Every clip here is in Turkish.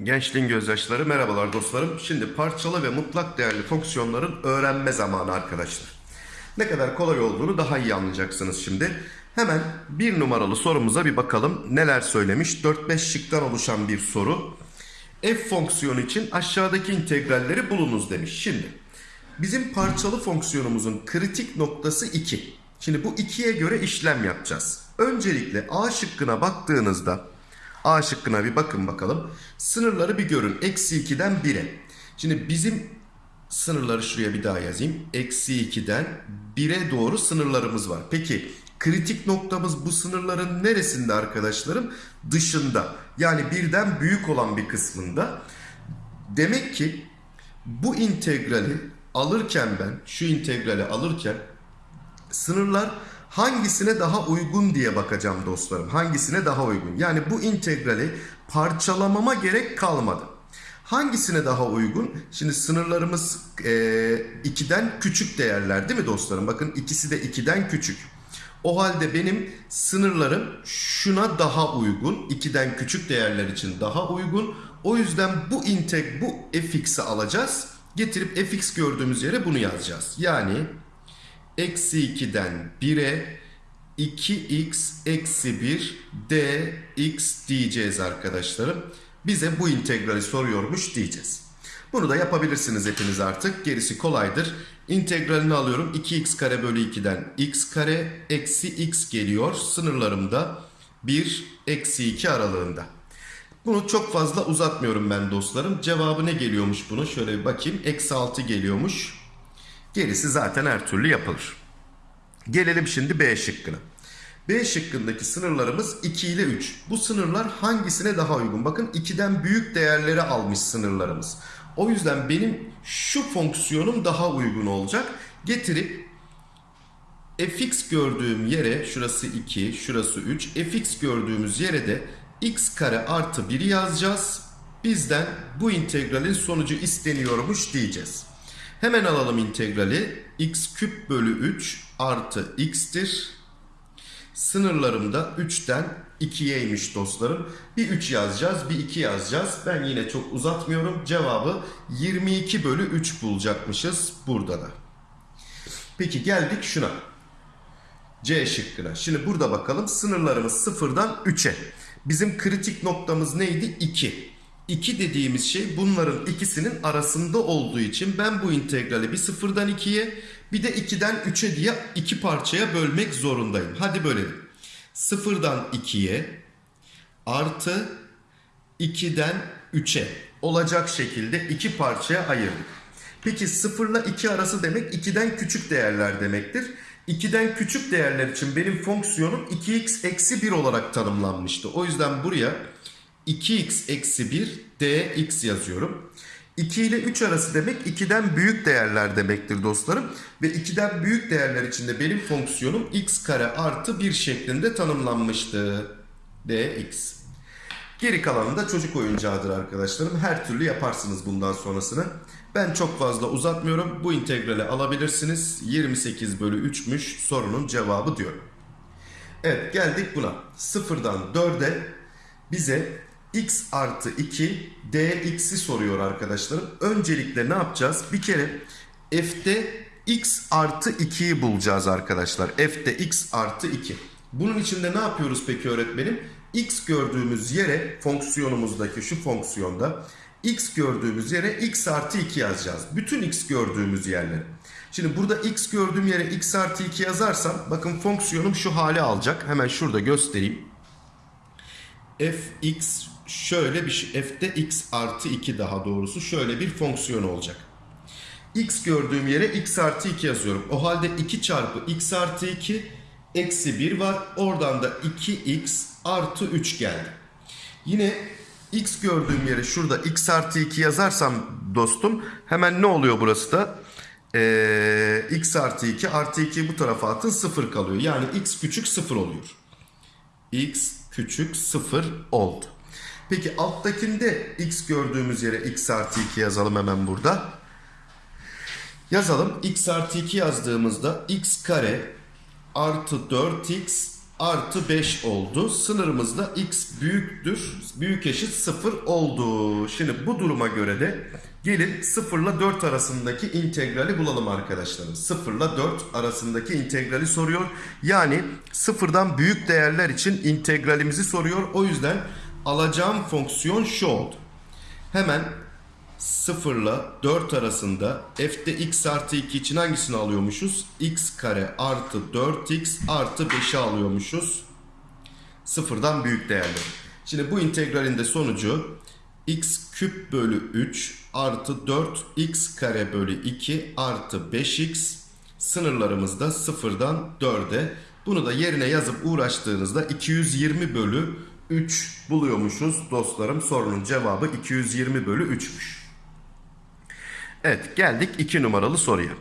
Gençliğin gözyaşları merhabalar dostlarım. Şimdi parçalı ve mutlak değerli fonksiyonların öğrenme zamanı arkadaşlar. Ne kadar kolay olduğunu daha iyi anlayacaksınız şimdi. Hemen bir numaralı sorumuza bir bakalım. Neler söylemiş? 4-5 şıktan oluşan bir soru. F fonksiyonu için aşağıdaki integralleri bulunuz demiş. Şimdi bizim parçalı fonksiyonumuzun kritik noktası 2. Şimdi bu 2'ye göre işlem yapacağız. Öncelikle A şıkkına baktığınızda A şıkkına bir bakın bakalım. Sınırları bir görün. Eksi 2'den 1'e. Şimdi bizim sınırları şuraya bir daha yazayım. Eksi 2'den 1'e doğru sınırlarımız var. Peki kritik noktamız bu sınırların neresinde arkadaşlarım? Dışında. Yani birden büyük olan bir kısmında. Demek ki bu integrali alırken ben şu integrali alırken sınırlar hangisine daha uygun diye bakacağım dostlarım. Hangisine daha uygun? Yani bu integrali parçalamama gerek kalmadı. Hangisine daha uygun? Şimdi sınırlarımız 2'den küçük değerler değil mi dostlarım? Bakın ikisi de 2'den küçük. O halde benim sınırlarım şuna daha uygun. 2'den küçük değerler için daha uygun. O yüzden bu integ bu fx'i alacağız. Getirip fx gördüğümüz yere bunu yazacağız. Yani eksi 2'den 1'e 2x eksi 1 dx diyeceğiz arkadaşlarım. Bize bu integrali soruyormuş diyeceğiz. Bunu da yapabilirsiniz hepiniz artık. Gerisi kolaydır. İntegralini alıyorum. 2x kare bölü 2'den x kare eksi x geliyor. Sınırlarımda 1 eksi 2 aralığında. Bunu çok fazla uzatmıyorum ben dostlarım. Cevabı ne geliyormuş bunu? Şöyle bir bakayım. Eksi 6 geliyormuş. Gerisi zaten her türlü yapılır. Gelelim şimdi B şıkkına. B şıkkındaki sınırlarımız 2 ile 3. Bu sınırlar hangisine daha uygun? Bakın 2'den büyük değerleri almış sınırlarımız. O yüzden benim şu fonksiyonum daha uygun olacak. Getirip fx gördüğüm yere şurası 2, şurası 3. fx gördüğümüz yere de x kare artı 1 yazacağız. Bizden bu integralin sonucu isteniyormuş diyeceğiz. Hemen alalım integrali. x küp bölü 3 artı x'tir. Sınırlarım da 3'ten 2'yeymiş dostlarım. Bir 3 yazacağız, bir 2 yazacağız. Ben yine çok uzatmıyorum. Cevabı 22 bölü 3 bulacakmışız burada da. Peki geldik şuna. C şıkkına. Şimdi burada bakalım sınırlarımız 0'dan 3'e. Bizim kritik noktamız neydi? 2. 2 dediğimiz şey bunların ikisinin arasında olduğu için ben bu integrali bir 0'dan 2'ye bir de 2'den 3'e diye iki parçaya bölmek zorundayım. Hadi bölelim. 0'dan 2'ye artı 2'den 3'e olacak şekilde iki parçaya ayırdık. Peki 0 ile 2 arası demek 2'den küçük değerler demektir. 2'den küçük değerler için benim fonksiyonum 2x eksi 1 olarak tanımlanmıştı. O yüzden buraya 2x eksi 1 dx yazıyorum. 2 ile 3 arası demek 2'den büyük değerler demektir dostlarım. Ve 2'den büyük değerler içinde benim fonksiyonum x kare artı 1 şeklinde tanımlanmıştı. dx. Geri kalanı da çocuk oyuncağıdır arkadaşlarım. Her türlü yaparsınız bundan sonrasını. Ben çok fazla uzatmıyorum. Bu integrali alabilirsiniz. 28 bölü 3'müş sorunun cevabı diyorum. Evet geldik buna. 0'dan 4'e bize x artı 2 dx'i soruyor arkadaşlarım. Öncelikle ne yapacağız? Bir kere f'te x artı 2'yi bulacağız arkadaşlar. f'te x artı 2. Bunun için de ne yapıyoruz peki öğretmenim? x gördüğümüz yere fonksiyonumuzdaki şu fonksiyonda x gördüğümüz yere x artı 2 yazacağız. Bütün x gördüğümüz yerlere. Şimdi burada x gördüğüm yere x artı 2 yazarsam bakın fonksiyonum şu hale alacak. Hemen şurada göstereyim. fx şöyle bir şey. f'te x artı 2 daha doğrusu şöyle bir fonksiyon olacak. x gördüğüm yere x artı 2 yazıyorum. O halde 2 çarpı x artı 2 eksi 1 var. Oradan da 2x artı 3 geldi. Yine x gördüğüm yere şurada x artı 2 yazarsam dostum hemen ne oluyor burası da? Ee, x artı 2 artı 2 bu tarafa atın 0 kalıyor. Yani x küçük 0 oluyor. x küçük 0 oldu. Peki alttakinde x gördüğümüz yere x artı 2 yazalım hemen burada. Yazalım. x artı 2 yazdığımızda x kare artı 4x artı 5 oldu. Sınırımızda x büyüktür, büyük eşit 0 oldu. Şimdi bu duruma göre de gelin 0 ile 4 arasındaki integrali bulalım arkadaşlarım. 0 ile 4 arasındaki integrali soruyor. Yani sıfırdan büyük değerler için integralimizi soruyor. O yüzden alacağım fonksiyon şu oldu. Hemen 0 ile 4 arasında f'de x artı 2 için hangisini alıyormuşuz? x kare artı 4x artı 5'i alıyormuşuz. Sıfırdan büyük değerleri. Şimdi bu integralin de sonucu x küp bölü 3 artı 4 x kare bölü 2 artı 5x sınırlarımız da sıfırdan 4'e. Bunu da yerine yazıp uğraştığınızda 220 bölü 3 buluyormuşuz dostlarım. Sorunun cevabı 220 bölü 3'müş. Evet geldik 2 numaralı soruya.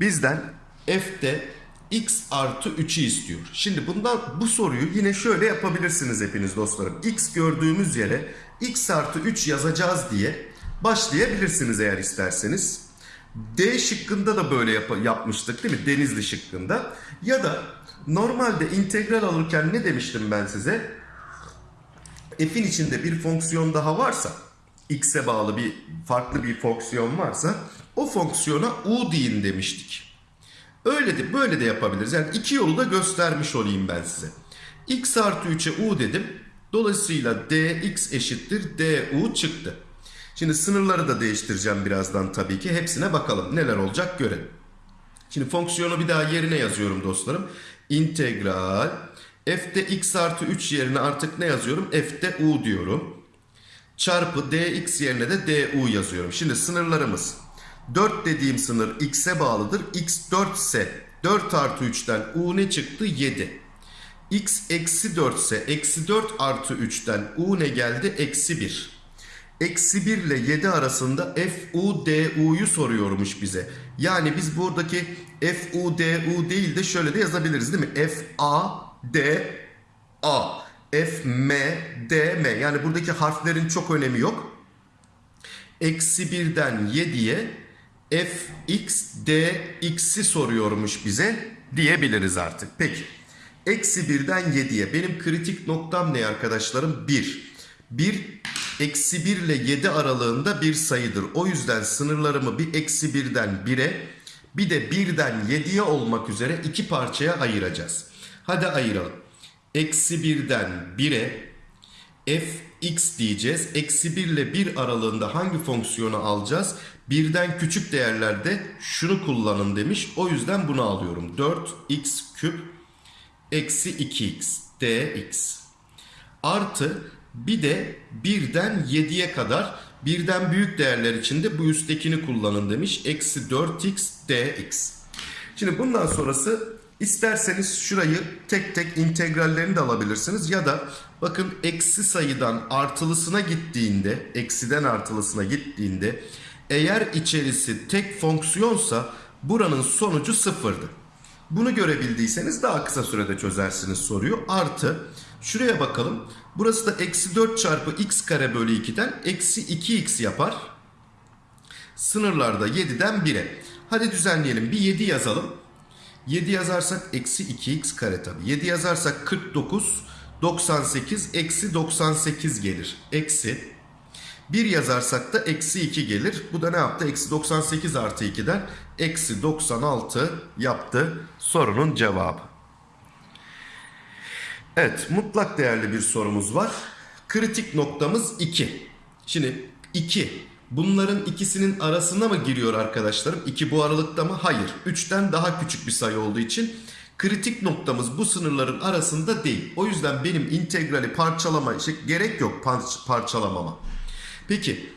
Bizden f'de x artı 3'ü istiyor. Şimdi bundan bu soruyu yine şöyle yapabilirsiniz hepiniz dostlarım. x gördüğümüz yere x artı 3 yazacağız diye başlayabilirsiniz eğer isterseniz. D şıkkında da böyle yap- yapmıştık değil mi? Denizli şıkkında. Ya da normalde integral alırken ne demiştim ben size? F'in içinde bir fonksiyon daha varsa x'e bağlı bir farklı bir fonksiyon varsa o fonksiyona u deyin demiştik. Öyle de böyle de yapabiliriz. Yani iki yolu da göstermiş olayım ben size. x artı 3'e u dedim. Dolayısıyla dx eşittir du çıktı. Şimdi sınırları da değiştireceğim birazdan tabii ki. Hepsine bakalım. Neler olacak görelim. Şimdi fonksiyonu bir daha yerine yazıyorum dostlarım. İntegral f'de x artı 3 yerine artık ne yazıyorum? f'de u diyorum. Çarpı dx yerine de du yazıyorum. Şimdi sınırlarımız 4 dediğim sınır x'e bağlıdır. x 4 ise 4 artı 3'ten u ne çıktı? 7. x eksi 4 ise eksi 4 artı 3'ten u ne geldi? Eksi 1. Eksi 1 ile 7 arasında fu du'yu soruyormuş bize. Yani biz buradaki fu du değil de şöyle de yazabiliriz değil mi? f a d a f m d m yani buradaki harflerin çok önemi yok. Eksi 1'den 7'ye f x d x'i soruyormuş bize diyebiliriz artık. Peki. Eksi 1'den 7'ye benim kritik noktam ne arkadaşlarım? 1. 1 eksi 1 ile 7 aralığında bir sayıdır. O yüzden sınırlarımı bir eksi 1'den 1'e bir de 1'den 7'ye olmak üzere iki parçaya ayıracağız. Hadi ayıralım. Eksi 1'den 1'e fx diyeceğiz. Eksi 1 ile 1 aralığında hangi fonksiyonu alacağız? Birden küçük değerlerde şunu kullanın demiş. O yüzden bunu alıyorum. 4x küp eksi 2x dx artı bir de birden 7'ye kadar birden büyük değerler içinde bu üsttekini kullanın demiş. Eksi 4x dx. Şimdi bundan sonrası isterseniz şurayı tek tek integrallerini de alabilirsiniz. Ya da bakın eksi sayıdan artılısına gittiğinde, eksiden artılısına gittiğinde eğer içerisi tek fonksiyonsa buranın sonucu sıfırdı. Bunu görebildiyseniz daha kısa sürede çözersiniz soruyu. Artı şuraya bakalım. Burası da eksi 4 çarpı x kare bölü 2'den eksi 2x yapar. Sınırlarda 7'den 1'e. Hadi düzenleyelim. Bir 7 yazalım. 7 yazarsak eksi 2x kare tabi. 7 yazarsak 49, 98, eksi 98 gelir. Eksi 1 yazarsak da eksi 2 gelir. Bu da ne yaptı? Eksi 98 artı 2'den eksi 96 yaptı sorunun cevabı. Evet mutlak değerli bir sorumuz var. Kritik noktamız 2. Şimdi 2. Bunların ikisinin arasına mı giriyor arkadaşlarım? 2 bu aralıkta mı? Hayır. 3'ten daha küçük bir sayı olduğu için kritik noktamız bu sınırların arasında değil. O yüzden benim integrali parçalama şey, gerek yok par- parçalamama. Peki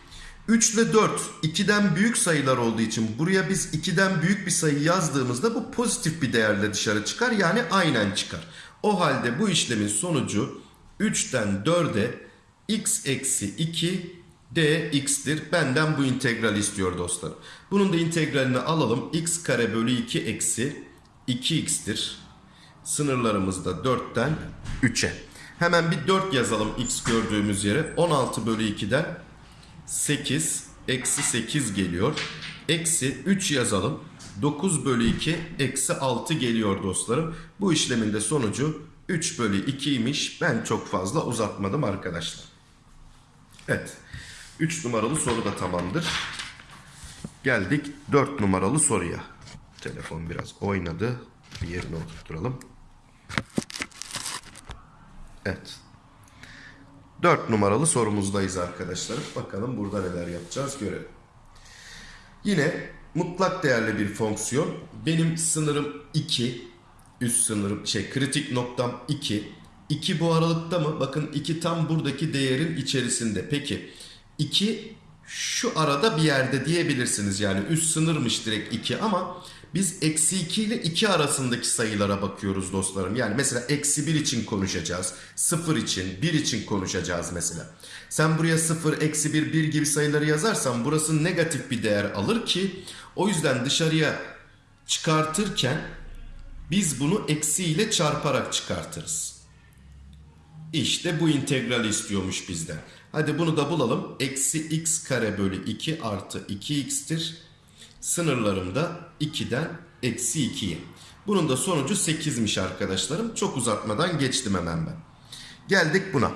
3 ile 4 2'den büyük sayılar olduğu için buraya biz 2'den büyük bir sayı yazdığımızda bu pozitif bir değerle dışarı çıkar. Yani aynen çıkar. O halde bu işlemin sonucu 3'ten 4'e x eksi 2 dx'tir. Benden bu integrali istiyor dostlar. Bunun da integralini alalım. x kare bölü 2 eksi 2x'tir. Sınırlarımız da 4'ten 3'e. Hemen bir 4 yazalım x gördüğümüz yere. 16 bölü 2'den 8 eksi 8 geliyor. Eksi 3 yazalım. 9 bölü 2 eksi 6 geliyor dostlarım. Bu işlemin de sonucu 3 bölü 2'ymiş. Ben çok fazla uzatmadım arkadaşlar. Evet. 3 numaralı soru da tamamdır. Geldik 4 numaralı soruya. Telefon biraz oynadı. Bir yerine oturturalım. Evet. 4 numaralı sorumuzdayız arkadaşlar. Bakalım burada neler yapacağız görelim. Yine mutlak değerli bir fonksiyon. Benim sınırım 2. Üst sınırım şey kritik noktam 2. 2 bu aralıkta mı? Bakın 2 tam buradaki değerin içerisinde. Peki 2 şu arada bir yerde diyebilirsiniz. Yani üst sınırmış direkt 2 ama biz eksi 2 ile 2 arasındaki sayılara bakıyoruz dostlarım. Yani mesela eksi 1 için konuşacağız. 0 için, 1 için konuşacağız mesela. Sen buraya 0, eksi 1, 1 gibi sayıları yazarsan burası negatif bir değer alır ki o yüzden dışarıya çıkartırken biz bunu eksi ile çarparak çıkartırız. İşte bu integrali istiyormuş bizden. Hadi bunu da bulalım. Eksi x kare bölü 2 artı 2x'tir. Sınırlarım da 2'den eksi 2'ye. Bunun da sonucu 8'miş arkadaşlarım. Çok uzatmadan geçtim hemen ben. Geldik buna.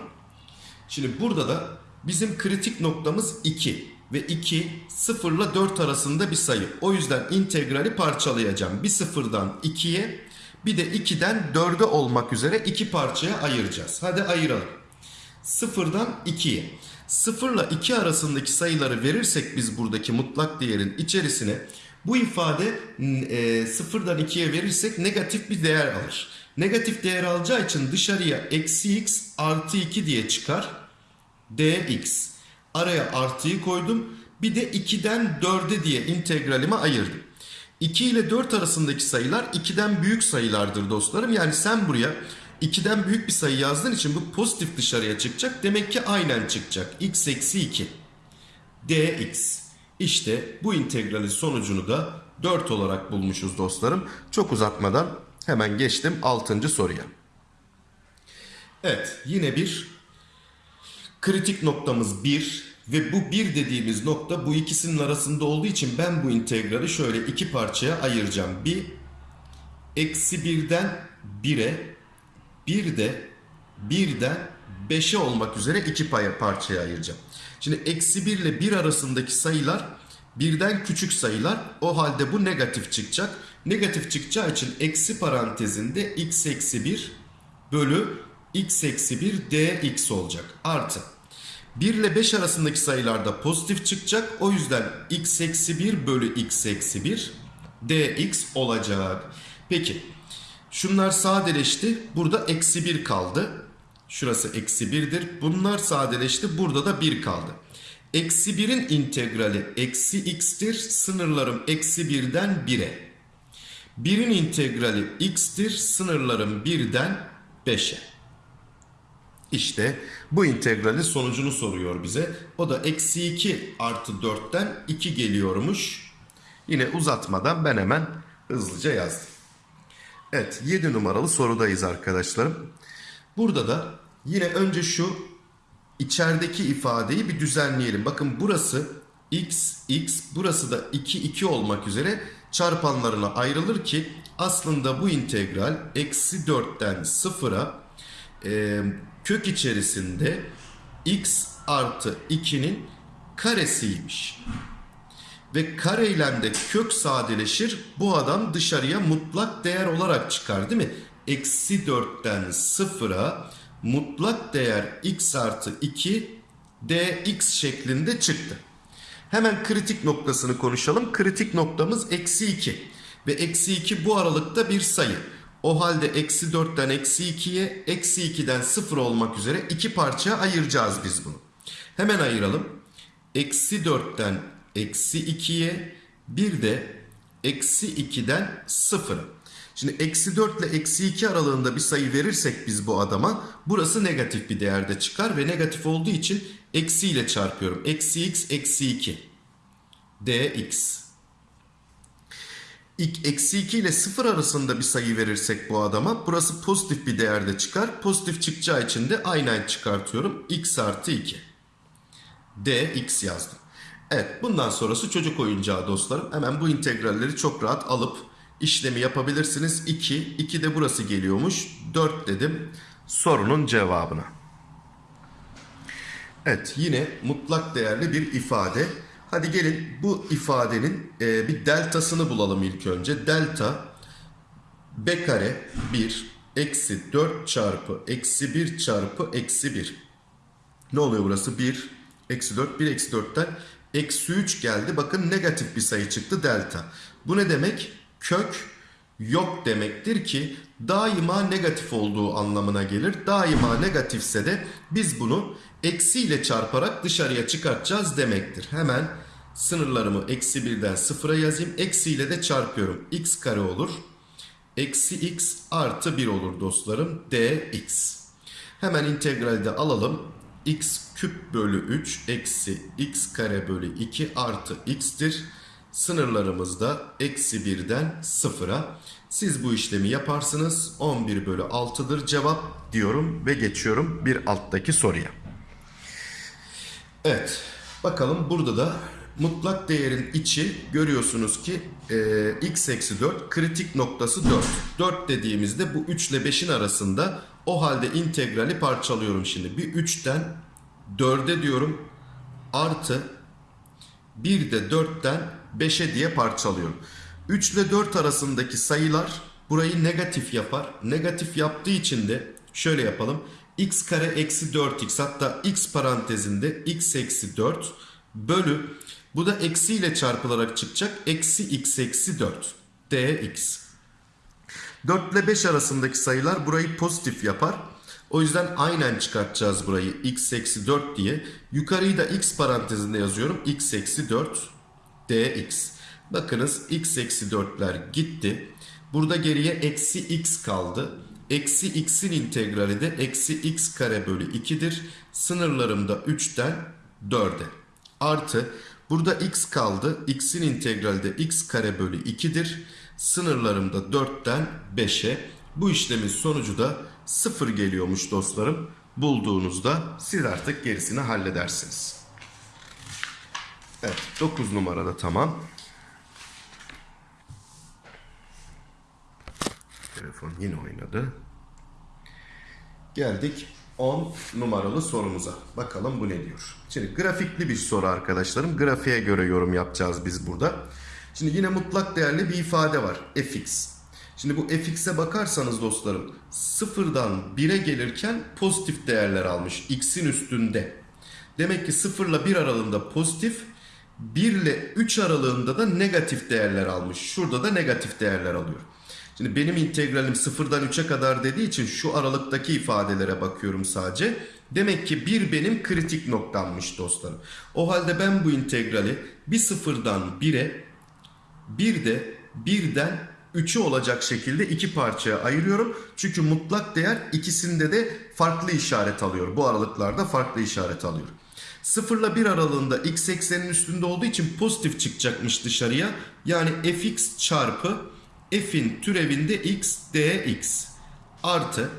Şimdi burada da bizim kritik noktamız 2. Ve 2 0 ile 4 arasında bir sayı. O yüzden integrali parçalayacağım. Bir sıfırdan 2'ye bir de 2'den 4'e olmak üzere iki parçaya ayıracağız. Hadi ayıralım. 0'dan 2'ye. 0 ile 2 arasındaki sayıları verirsek biz buradaki mutlak değerin içerisine bu ifade e, 0'dan 2'ye verirsek negatif bir değer alır. Negatif değer alacağı için dışarıya eksi x artı 2 diye çıkar. dx. Araya artıyı koydum. Bir de 2'den 4'e diye integralime ayırdım. 2 ile 4 arasındaki sayılar 2'den büyük sayılardır dostlarım. Yani sen buraya 2'den büyük bir sayı yazdığın için bu pozitif dışarıya çıkacak. Demek ki aynen çıkacak. x eksi 2 dx. İşte bu integralin sonucunu da 4 olarak bulmuşuz dostlarım. Çok uzatmadan hemen geçtim 6. soruya. Evet yine bir kritik noktamız 1 ve bu 1 dediğimiz nokta bu ikisinin arasında olduğu için ben bu integrali şöyle iki parçaya ayıracağım. Bir eksi 1'den 1'e bir de 1'den 5'e olmak üzere iki parçaya ayıracağım. Şimdi eksi 1 ile 1 arasındaki sayılar birden küçük sayılar. O halde bu negatif çıkacak. Negatif çıkacağı için eksi parantezinde x eksi 1 bölü x eksi 1 dx olacak. Artı 1 ile 5 arasındaki sayılarda pozitif çıkacak. O yüzden x eksi 1 bölü x eksi 1 dx olacak. Peki şunlar sadeleşti. Burada eksi 1 kaldı. Şurası eksi 1'dir. Bunlar sadeleşti. Burada da 1 kaldı. Eksi 1'in integrali eksi x'tir. Sınırlarım eksi 1'den 1'e. 1'in integrali x'tir. Sınırlarım 1'den 5'e. İşte bu integralin sonucunu soruyor bize. O da eksi 2 artı 4'ten 2 geliyormuş. Yine uzatmadan ben hemen hızlıca yazdım. Evet 7 numaralı sorudayız arkadaşlarım. Burada da yine önce şu içerideki ifadeyi bir düzenleyelim. Bakın burası x, x burası da 2, 2 olmak üzere çarpanlarına ayrılır ki aslında bu integral eksi 4'ten 0'a e, kök içerisinde x artı 2'nin karesiymiş. Ve kareyle de kök sadeleşir. Bu adam dışarıya mutlak değer olarak çıkar değil mi? Eksi 4'ten 0'a mutlak değer x artı 2 dx şeklinde çıktı. Hemen kritik noktasını konuşalım. Kritik noktamız eksi 2. Ve eksi 2 bu aralıkta bir sayı. O halde eksi 4'ten eksi 2'ye, eksi 2'den 0 olmak üzere iki parçaya ayıracağız biz bunu. Hemen ayıralım. Eksi 4'ten eksi 2'ye, bir de eksi 2'den 0'a. Şimdi eksi 4 ile eksi 2 aralığında bir sayı verirsek biz bu adama burası negatif bir değerde çıkar ve negatif olduğu için eksi ile çarpıyorum. Eksi x eksi 2 dx. Eksi 2 ile 0 arasında bir sayı verirsek bu adama burası pozitif bir değerde çıkar. Pozitif çıkacağı için de aynen çıkartıyorum. x artı 2 dx yazdım. Evet bundan sonrası çocuk oyuncağı dostlarım. Hemen bu integralleri çok rahat alıp işlemi yapabilirsiniz. 2, 2 de burası geliyormuş. 4 dedim sorunun cevabına. Evet yine mutlak değerli bir ifade. Hadi gelin bu ifadenin e, bir deltasını bulalım ilk önce. Delta b kare 1 eksi 4 çarpı eksi 1 çarpı eksi 1. Ne oluyor burası? 1 eksi 4 1 eksi 4'ten eksi 3 geldi. Bakın negatif bir sayı çıktı delta. Bu ne demek? Kök yok demektir ki daima negatif olduğu anlamına gelir. Daima negatifse de biz bunu eksi ile çarparak dışarıya çıkartacağız demektir. Hemen sınırlarımı eksi 1'den 0'a yazayım. Eksi ile de çarpıyorum. x kare olur. Eksi x artı 1 olur dostlarım. dx. Hemen integralde alalım. x küp bölü 3 eksi x kare bölü 2 artı x'tir. Sınırlarımız da eksi 1'den 0'a. Siz bu işlemi yaparsınız. 11 bölü 6'dır cevap diyorum ve geçiyorum bir alttaki soruya. Evet bakalım burada da mutlak değerin içi görüyorsunuz ki e, x eksi 4 kritik noktası 4. 4 dediğimizde bu 3 ile 5'in arasında o halde integrali parçalıyorum şimdi. Bir 3'ten 4'e diyorum artı bir de 4'ten 5'e diye parçalıyorum. 3 ile 4 arasındaki sayılar burayı negatif yapar. Negatif yaptığı için de şöyle yapalım. X kare eksi 4x hatta x parantezinde x eksi 4 bölü bu da eksi ile çarpılarak çıkacak. Eksi x eksi 4 dx. 4 ile 5 arasındaki sayılar burayı pozitif yapar. O yüzden aynen çıkartacağız burayı x eksi 4 diye. Yukarıyı da x parantezinde yazıyorum. x eksi 4 dx. Bakınız x eksi 4'ler gitti. Burada geriye eksi x kaldı. Eksi x'in integrali de eksi x kare bölü 2'dir. Sınırlarım da 3'ten 4'e. Artı burada x kaldı. x'in integrali de x kare bölü 2'dir. Sınırlarım da 4'ten 5'e. Bu işlemin sonucu da 0 geliyormuş dostlarım. Bulduğunuzda siz artık gerisini halledersiniz. Evet 9 numarada tamam. Telefon yine oynadı. Geldik 10 numaralı sorumuza. Bakalım bu ne diyor. Şimdi grafikli bir soru arkadaşlarım. Grafiğe göre yorum yapacağız biz burada. Şimdi yine mutlak değerli bir ifade var. fx. Şimdi bu fx'e bakarsanız dostlarım sıfırdan 1'e gelirken pozitif değerler almış. x'in üstünde. Demek ki 0 ile 1 aralığında pozitif, 1 ile 3 aralığında da negatif değerler almış. Şurada da negatif değerler alıyor. Şimdi benim integralim 0'dan 3'e kadar dediği için şu aralıktaki ifadelere bakıyorum sadece. Demek ki 1 benim kritik noktammış dostlarım. O halde ben bu integrali bir sıfırdan 1'e bir de 1'den 3'ü olacak şekilde iki parçaya ayırıyorum. Çünkü mutlak değer ikisinde de farklı işaret alıyor. Bu aralıklarda farklı işaret alıyor. 0 ile 1 aralığında x eksenin üstünde olduğu için pozitif çıkacakmış dışarıya. Yani fx çarpı f'in türevinde x dx artı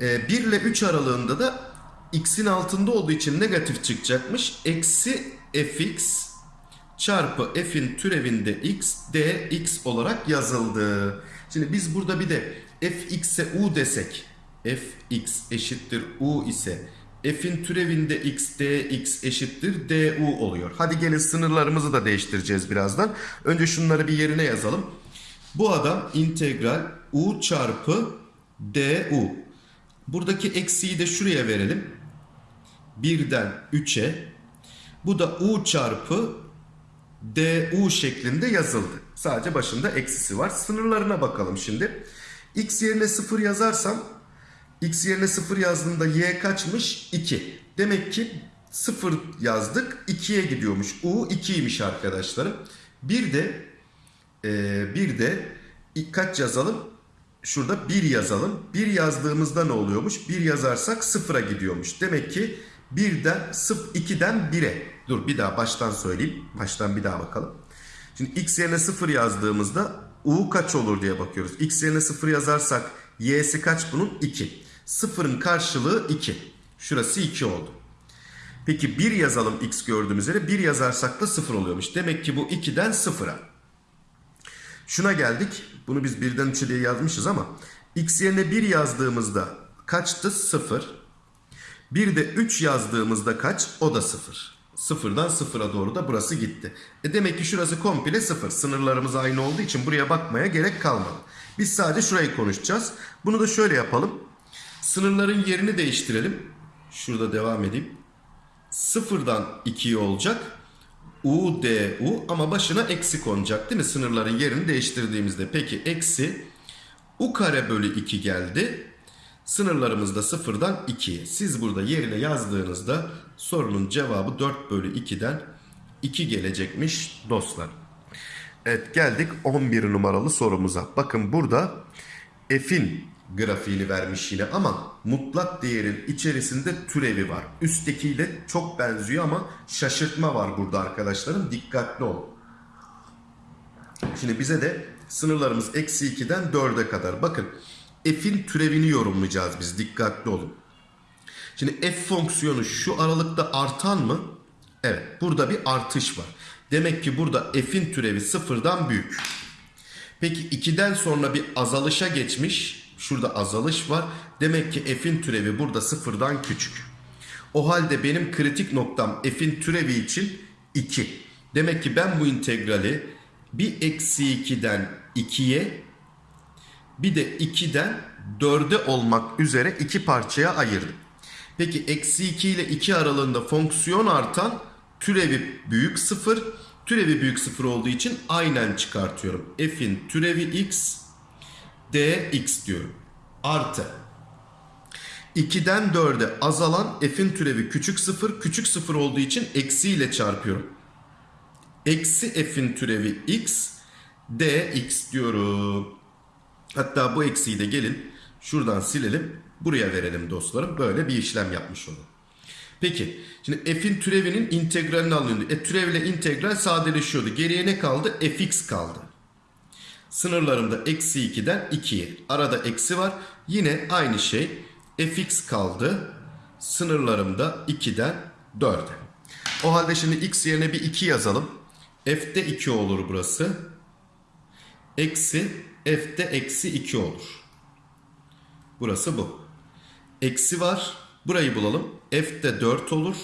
e, 1 ile 3 aralığında da x'in altında olduğu için negatif çıkacakmış. Eksi fx çarpı f'in türevinde x dx olarak yazıldı. Şimdi biz burada bir de fx'e u desek fx eşittir u ise f'in türevinde x dx eşittir du oluyor. Hadi gelin sınırlarımızı da değiştireceğiz birazdan. Önce şunları bir yerine yazalım. Bu adam integral u çarpı du. Buradaki eksiği de şuraya verelim. 1'den 3'e. Bu da u çarpı du şeklinde yazıldı. Sadece başında eksisi var. Sınırlarına bakalım şimdi. x yerine 0 yazarsam x yerine 0 yazdığımda y kaçmış? 2. Demek ki 0 yazdık 2'ye gidiyormuş. u 2'ymiş arkadaşlarım. Bir de ee, bir de kaç yazalım? Şurada 1 yazalım. 1 yazdığımızda ne oluyormuş? 1 yazarsak 0'a gidiyormuş. Demek ki 1'den 2'den 1'e. Dur bir daha baştan söyleyeyim. Baştan bir daha bakalım. Şimdi x yerine 0 yazdığımızda u kaç olur diye bakıyoruz. x yerine 0 yazarsak y'si kaç bunun? 2. 0'ın karşılığı 2. Şurası 2 oldu. Peki 1 yazalım x gördüğümüz üzere. 1 yazarsak da 0 oluyormuş. Demek ki bu 2'den 0'a. Şuna geldik. Bunu biz birden 3'e diye yazmışız ama x yerine 1 yazdığımızda kaçtı? 0. Bir de 3 yazdığımızda kaç? O da 0. Sıfırdan sıfıra doğru da burası gitti. E demek ki şurası komple sıfır. Sınırlarımız aynı olduğu için buraya bakmaya gerek kalmadı. Biz sadece şurayı konuşacağız. Bunu da şöyle yapalım. Sınırların yerini değiştirelim. Şurada devam edeyim. Sıfırdan 2'ye olacak. U, D, U ama başına eksi konacak değil mi? Sınırların yerini değiştirdiğimizde. Peki eksi U kare bölü 2 geldi. Sınırlarımız da sıfırdan 2'ye. Siz burada yerine yazdığınızda sorunun cevabı 4 bölü 2'den 2 gelecekmiş dostlar. Evet geldik 11 numaralı sorumuza. Bakın burada f'in grafiğini vermiş yine ama mutlak değerin içerisinde türevi var. Üsttekiyle çok benziyor ama şaşırtma var burada arkadaşlarım. Dikkatli olun. Şimdi bize de sınırlarımız eksi 2'den 4'e kadar. Bakın f'in türevini yorumlayacağız biz. Dikkatli olun. Şimdi f fonksiyonu şu aralıkta artan mı? Evet. Burada bir artış var. Demek ki burada f'in türevi sıfırdan büyük. Peki 2'den sonra bir azalışa geçmiş. Şurada azalış var. Demek ki f'in türevi burada sıfırdan küçük. O halde benim kritik noktam f'in türevi için 2. Demek ki ben bu integrali bir eksi 2'den 2'ye bir de 2'den 4'e olmak üzere iki parçaya ayırdım. Peki eksi 2 ile 2 aralığında fonksiyon artan türevi büyük 0. Türevi büyük 0 olduğu için aynen çıkartıyorum. F'in türevi x dx diyorum. Artı 2'den 4'e azalan f'in türevi küçük 0. Küçük 0 olduğu için eksi ile çarpıyorum. Eksi f'in türevi x dx diyorum. Hatta bu eksiyi de gelin şuradan silelim. Buraya verelim dostlarım. Böyle bir işlem yapmış olalım. Peki. Şimdi f'in türevinin integralini alınıyor. E türevle integral sadeleşiyordu. Geriye ne kaldı? fx kaldı. Sınırlarımda eksi 2'den 2'ye. Arada eksi var. Yine aynı şey. fx kaldı. Sınırlarımda 2'den 4'e. O halde şimdi x yerine bir 2 yazalım. f'de 2 olur burası. Eksi f'de eksi 2 olur. Burası bu. Eksi var. Burayı bulalım. F'de 4 olur.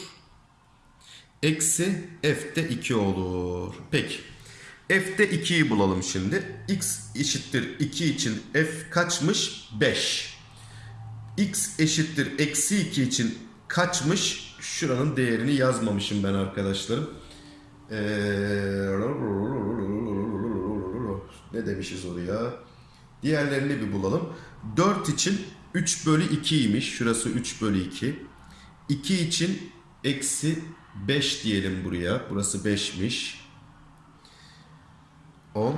Eksi F'de 2 olur. Peki. F'de 2'yi bulalım şimdi. X eşittir 2 için F kaçmış? 5. X eşittir eksi 2 için kaçmış? Şuranın değerini yazmamışım ben arkadaşlarım. Ee, ne demişiz oraya? Diğerlerini bir bulalım. 4 için 3 bölü 2'ymiş. Şurası 3 bölü 2. 2 için eksi 5 diyelim buraya. Burası 5'miş. 10.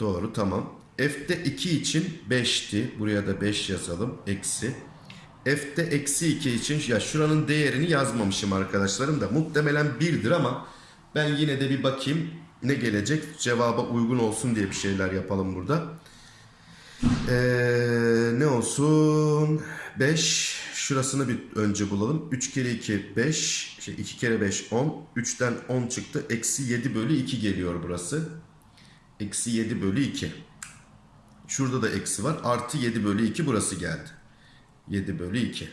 Doğru tamam. F'de 2 için 5'ti. Buraya da 5 yazalım. Eksi. F'de eksi 2 için ya şuranın değerini yazmamışım arkadaşlarım da muhtemelen 1'dir ama ben yine de bir bakayım ne gelecek cevaba uygun olsun diye bir şeyler yapalım burada. Ee, ne olsun? 5. Şurasını bir önce bulalım. 3 kere 2 5. Şey 2 kere 5 10. 3'ten 10 çıktı. Eksi 7 bölü 2 geliyor burası. Eksi 7 bölü 2. Şurada da eksi var. Artı 7 bölü 2 burası geldi. 7 bölü 2.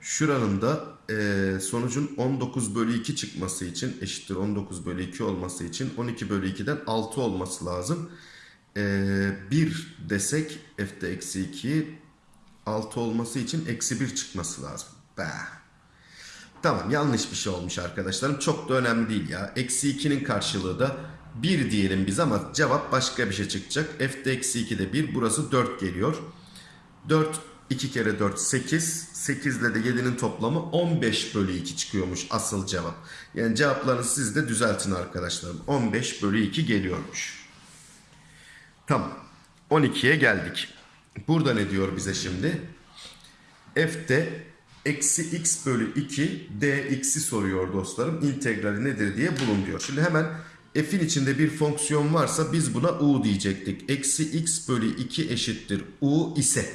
Şuranın da e, sonucun 19 bölü 2 çıkması için eşittir 19 bölü 2 olması için 12 bölü 2'den 6 olması lazım. E, 1 desek f'de eksi 2 6 olması için eksi 1 çıkması lazım. Bah. Tamam yanlış bir şey olmuş arkadaşlarım. Çok da önemli değil ya. Eksi 2'nin karşılığı da 1 diyelim biz ama cevap başka bir şey çıkacak. F'de eksi 2'de 1 burası 4 geliyor. 4 2 kere 4 8. 8 ile de 7'nin toplamı 15 bölü 2 çıkıyormuş asıl cevap. Yani cevaplarınızı siz de düzeltin arkadaşlarım. 15 bölü 2 geliyormuş. Tamam. 12'ye geldik. Burada ne diyor bize şimdi? F'de eksi x bölü 2 dx'i soruyor dostlarım. İntegrali nedir diye bulun diyor. Şimdi hemen f'in içinde bir fonksiyon varsa biz buna u diyecektik. Eksi x bölü 2 eşittir u ise.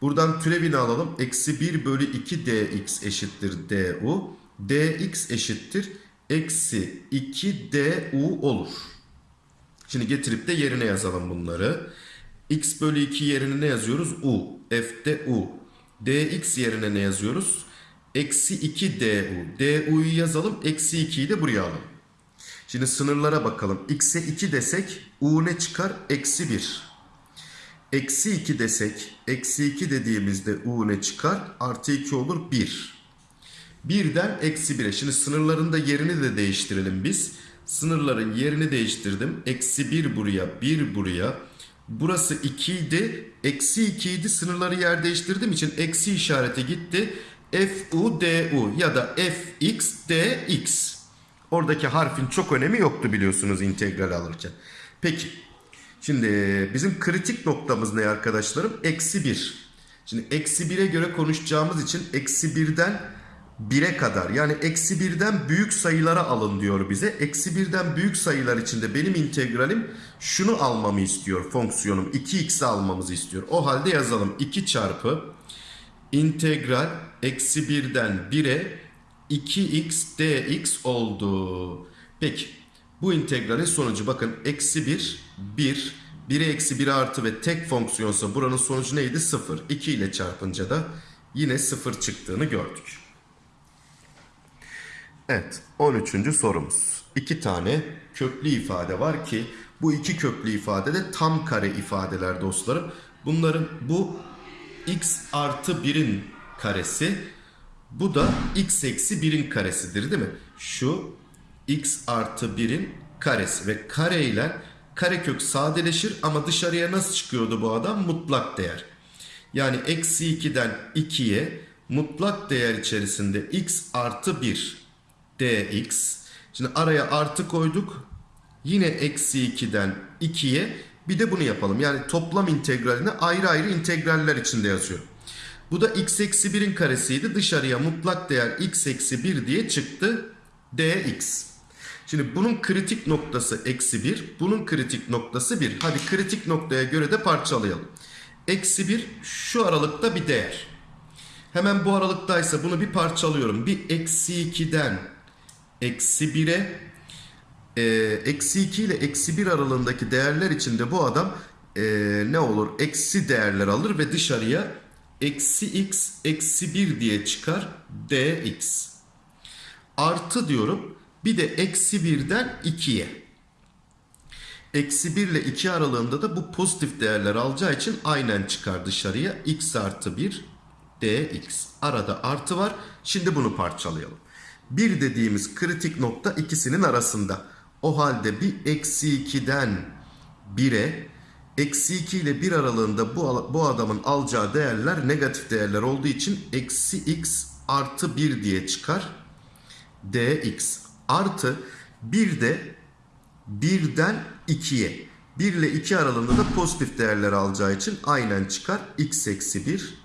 Buradan türevini alalım. Eksi 1 bölü 2 dx eşittir du. dx eşittir eksi 2 du olur. Şimdi getirip de yerine yazalım bunları. X bölü 2 yerine ne yazıyoruz? u. f'de u. dx yerine ne yazıyoruz? Eksi 2 du. du'yu yazalım. Eksi 2'yi de buraya alalım. Şimdi sınırlara bakalım. x'e 2 desek u ne çıkar? Eksi 1. Eksi 2 desek, eksi 2 dediğimizde u ne çıkar? Artı 2 olur 1. 1'den eksi 1'e. Şimdi sınırların da yerini de değiştirelim biz. Sınırların yerini değiştirdim. Eksi 1 buraya, 1 buraya. Burası 2 idi. Eksi 2 idi. Sınırları yer değiştirdiğim için eksi işareti gitti. Fu du ya da fx dx. Oradaki harfin çok önemi yoktu biliyorsunuz integral alırken. Peki. Şimdi bizim kritik noktamız ne arkadaşlarım? Eksi 1. Şimdi eksi 1'e göre konuşacağımız için eksi 1'den 1'e kadar yani eksi 1'den büyük sayılara alın diyor bize. Eksi 1'den büyük sayılar içinde benim integralim şunu almamı istiyor fonksiyonum. 2x'i almamızı istiyor. O halde yazalım 2 çarpı integral eksi 1'den 1'e 2x dx oldu. Peki bu integralin sonucu bakın eksi 1 1 1'e eksi 1 artı ve tek fonksiyonsa buranın sonucu neydi? 0. 2 ile çarpınca da yine 0 çıktığını gördük. Evet 13. sorumuz. İki tane köklü ifade var ki bu iki köklü ifade de tam kare ifadeler dostlarım. Bunların bu x artı 1'in karesi bu da x eksi 1'in karesidir değil mi? Şu x artı 1'in karesi ve kare ile karekök sadeleşir ama dışarıya nasıl çıkıyordu bu adam? Mutlak değer. Yani eksi 2'den 2'ye mutlak değer içerisinde x artı 1 dx. Şimdi araya artı koyduk. Yine eksi 2'den 2'ye bir de bunu yapalım. Yani toplam integralini ayrı ayrı integraller içinde yazıyorum. Bu da x eksi 1'in karesiydi. Dışarıya mutlak değer x eksi 1 diye çıktı. dx. Şimdi bunun kritik noktası eksi 1. Bunun kritik noktası 1. Hadi kritik noktaya göre de parçalayalım. Eksi 1 şu aralıkta bir değer. Hemen bu aralıktaysa bunu bir parçalıyorum. Bir eksi 2'den eksi 1'e e, eksi 2 ile eksi 1 aralığındaki değerler içinde bu adam e, ne olur? Eksi değerler alır ve dışarıya eksi x eksi 1 diye çıkar dx. Artı diyorum bir de eksi 1'den 2'ye. Eksi 1 ile 2 aralığında da bu pozitif değerler alacağı için aynen çıkar dışarıya. x artı 1 dx. Arada artı var. Şimdi bunu parçalayalım. 1 dediğimiz kritik nokta ikisinin arasında. O halde bir eksi 2'den 1'e eksi 2 ile 1 aralığında bu, bu adamın alacağı değerler negatif değerler olduğu için eksi x artı 1 diye çıkar. dx artı bir de 1'den 2'ye. 1 ile 2 aralığında da pozitif değerler alacağı için aynen çıkar. x eksi 1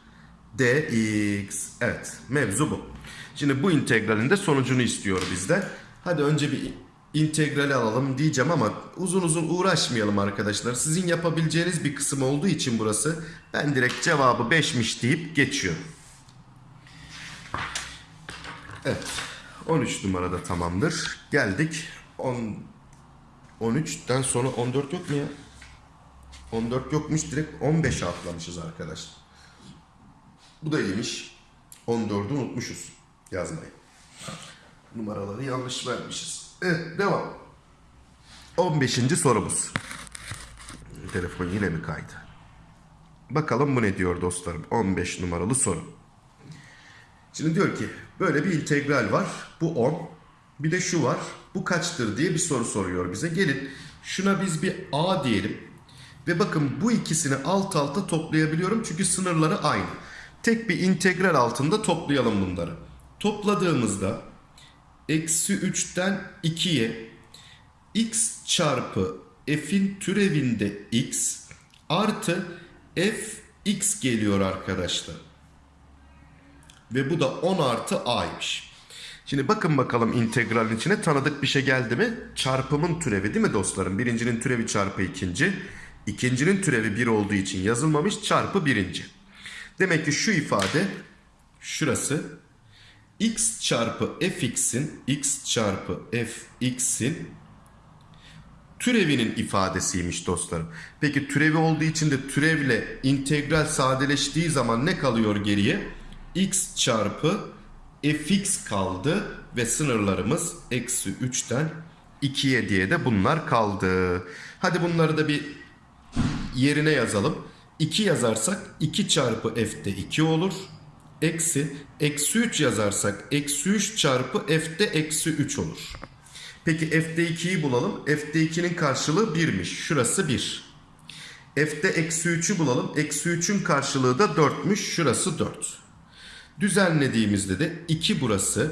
dx. Evet mevzu bu. Şimdi bu integralin de sonucunu istiyor bizden. Hadi önce bir integrali alalım diyeceğim ama uzun uzun uğraşmayalım arkadaşlar. Sizin yapabileceğiniz bir kısım olduğu için burası ben direkt cevabı 5'miş deyip geçiyorum. Evet. 13 numarada tamamdır. Geldik 10 13'ten sonra 14 yok mu ya? 14 yokmuş direkt 15'e atlamışız arkadaşlar. Bu da iyiymiş. 14'ü unutmuşuz yazmayı. Numaraları yanlış vermişiz. Evet devam. 15. sorumuz. Telefon yine mi kaydı? Bakalım bu ne diyor dostlarım. 15 numaralı soru. Şimdi diyor ki böyle bir integral var. Bu 10. Bir de şu var. Bu kaçtır diye bir soru soruyor bize. Gelin şuna biz bir a diyelim. Ve bakın bu ikisini alt alta toplayabiliyorum. Çünkü sınırları aynı. Tek bir integral altında toplayalım bunları. Topladığımızda eksi 3'ten 2'ye x çarpı f'in türevinde x artı f x geliyor arkadaşlar. Ve bu da 10 artı a'ymış. Şimdi bakın bakalım integralin içine tanıdık bir şey geldi mi? Çarpımın türevi değil mi dostlarım? Birincinin türevi çarpı ikinci. İkincinin türevi 1 olduğu için yazılmamış çarpı birinci. Demek ki şu ifade şurası x çarpı fx'in x çarpı fx'in türevinin ifadesiymiş dostlarım. Peki türevi olduğu için de türevle integral sadeleştiği zaman ne kalıyor geriye? x çarpı fx kaldı ve sınırlarımız eksi 3'ten 2'ye diye de bunlar kaldı. Hadi bunları da bir yerine yazalım. 2 yazarsak 2 çarpı f'de 2 olur. Eksi, eksi 3 yazarsak eksi 3 çarpı f'de eksi 3 olur. Peki f'de 2'yi bulalım. F'de 2'nin karşılığı 1'miş. Şurası 1. F'de eksi 3'ü bulalım. Eksi 3'ün karşılığı da 4'müş. Şurası 4. Düzenlediğimizde de 2 burası.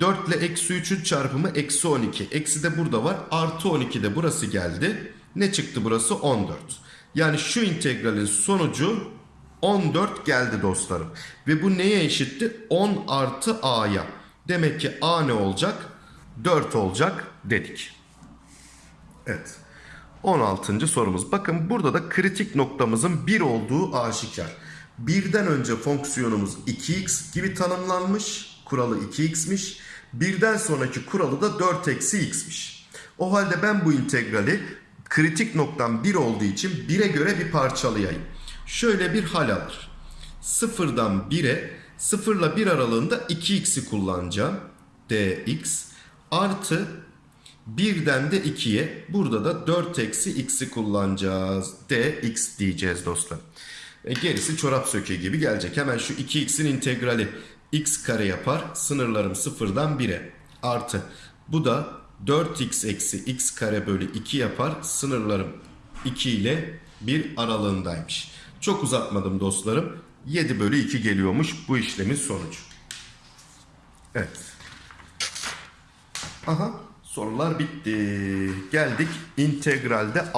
4 ile eksi 3'ün çarpımı eksi 12. Eksi de burada var. Artı 12 de burası geldi. Ne çıktı burası? 14. Yani şu integralin sonucu 14 geldi dostlarım. Ve bu neye eşitti? 10 artı a'ya. Demek ki a ne olacak? 4 olacak dedik. Evet. 16. sorumuz. Bakın burada da kritik noktamızın 1 olduğu aşikar. Birden önce fonksiyonumuz 2x gibi tanımlanmış. Kuralı 2x'miş. Birden sonraki kuralı da 4 eksi x'miş. O halde ben bu integrali kritik noktam 1 olduğu için 1'e göre bir parçalayayım. Şöyle bir hal alır. Sıfırdan 1'e 0 ile 1 aralığında 2x'i kullanacağım. dx artı 1'den de 2'ye burada da 4 eksi x'i kullanacağız. dx diyeceğiz dostlar. E, gerisi çorap söke gibi gelecek. Hemen şu 2x'in integrali x kare yapar. Sınırlarım 0'dan 1'e. Artı bu da 4x eksi x kare bölü 2 yapar. Sınırlarım 2 ile 1 aralığındaymış. Çok uzatmadım dostlarım. 7 bölü 2 geliyormuş bu işlemin sonucu. Evet. Aha sorular bitti. Geldik integralde